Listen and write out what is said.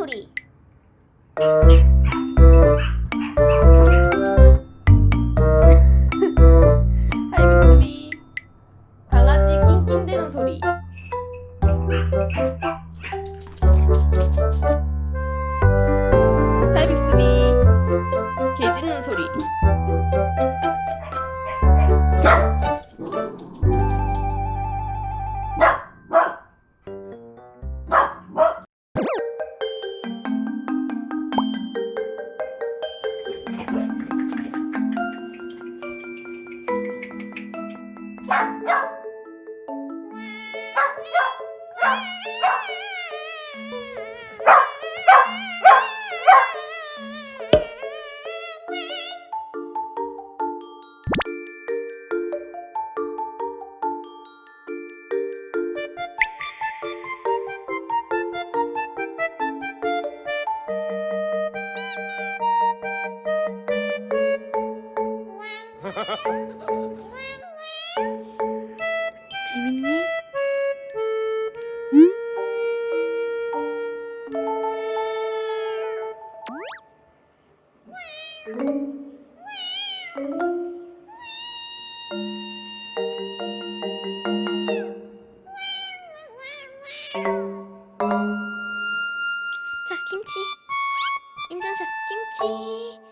소리. 빅스비 강아지 낑낑대는 소리. 빅스비 개 짖는 소리 Ha ha ha. 김치. 인증샷 김치.